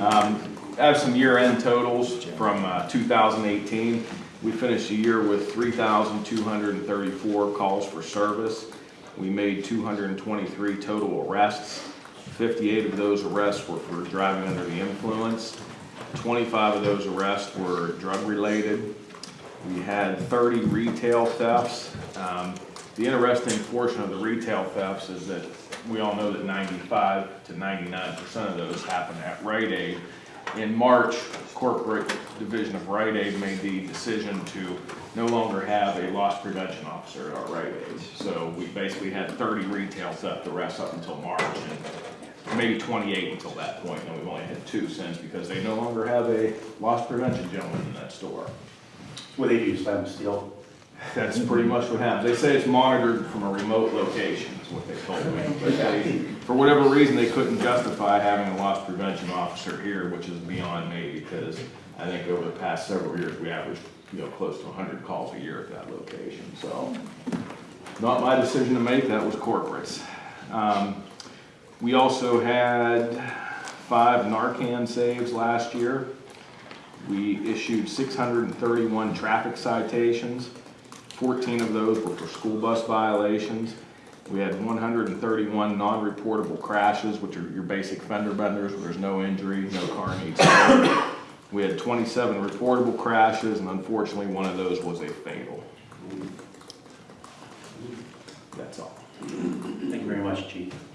Um, I have some year-end totals from uh, 2018. We finished the year with 3,234 calls for service. We made 223 total arrests. 58 of those arrests were for driving under the influence. 25 of those arrests were drug-related. We had 30 retail thefts. Um, The interesting portion of the retail thefts is that we all know that 95 to 99% of those happen at Rite Aid. In March, corporate division of Rite Aid made the decision to no longer have a loss prevention officer at our Rite Aid. So we basically had 30 retail theft arrests up until March and maybe 28 until that point. point, and we've only had two since because they no longer have a loss prevention gentleman in that store. What they do, slam steel? That's pretty much what happens. They say it's monitored from a remote location, is what they told me. But they, for whatever reason, they couldn't justify having a loss prevention officer here, which is beyond me, because I think over the past several years, we averaged, you know, close to hundred calls a year at that location, so. Not my decision to make, that was corporate's. Um, we also had five Narcan saves last year. We issued six hundred and thirty-one traffic citations. Fourteen of those were for school bus violations. We had one hundred and thirty-one non-reportable crashes, which are your basic fender benders, where there's no injury, no car needs. We had twenty-seven reportable crashes, and unfortunately, one of those was a fatal. That's all. Thank you very much, chief.